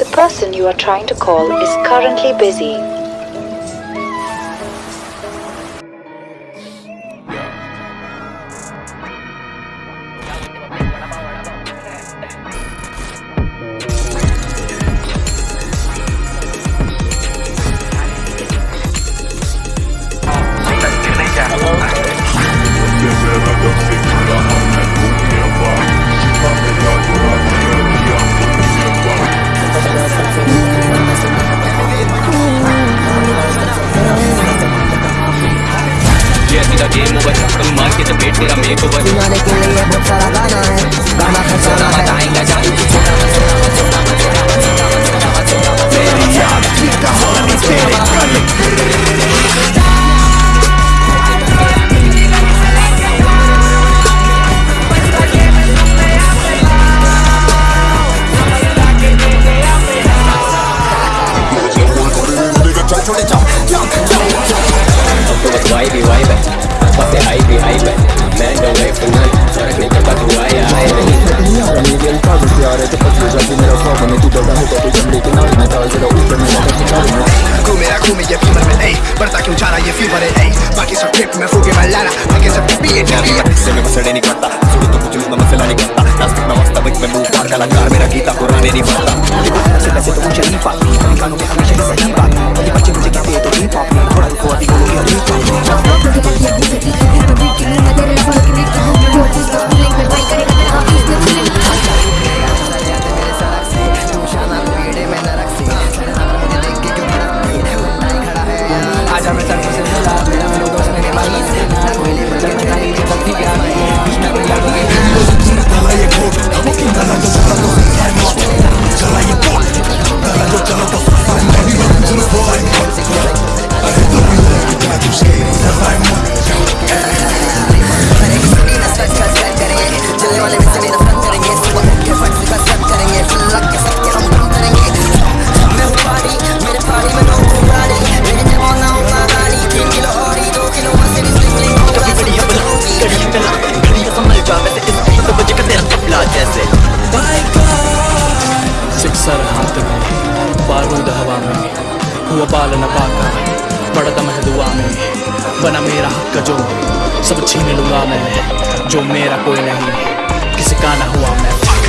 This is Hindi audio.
The person you are trying to call is currently busy. Game over तुम मार के चपेट तेरा मेक ओवर सुनाने के लिए बहुत सारा गाना है। गाना खर्चाना है। आएगा जादू तो बस वाई भी वाई है बस हाई भी हाई है मैं नो वे फॉर नन फ़र्क नहीं पड़ता तू आया है Crew मेरा crew में ये फीवर में नहीं बढ़ता क्यों जा रहा ये फीवर है नहीं बाकी सब ट्रिप में फूके मैं लाना आगे सब भी ये टीवी है से मैं मसड़े नहीं करता सुन तो कुछ मैं मसला नहीं करता नास्तिक में में मुँह का कलाकार मेरा गीता पुराने नहीं से तो मुझे नहीं पाती में हमेशा सही बात कभी बच्चे मुझे कहते हैं तो हिप हॉप नहीं थोड़ा रुको अभी बोलो में हुआ बाल न पाका। पड़ता मैं दुआ में। बना मेरा हक जो। सब छीन लूँगा मैं। जो मेरा कोई नहीं। किसी का ना हुआ मैं।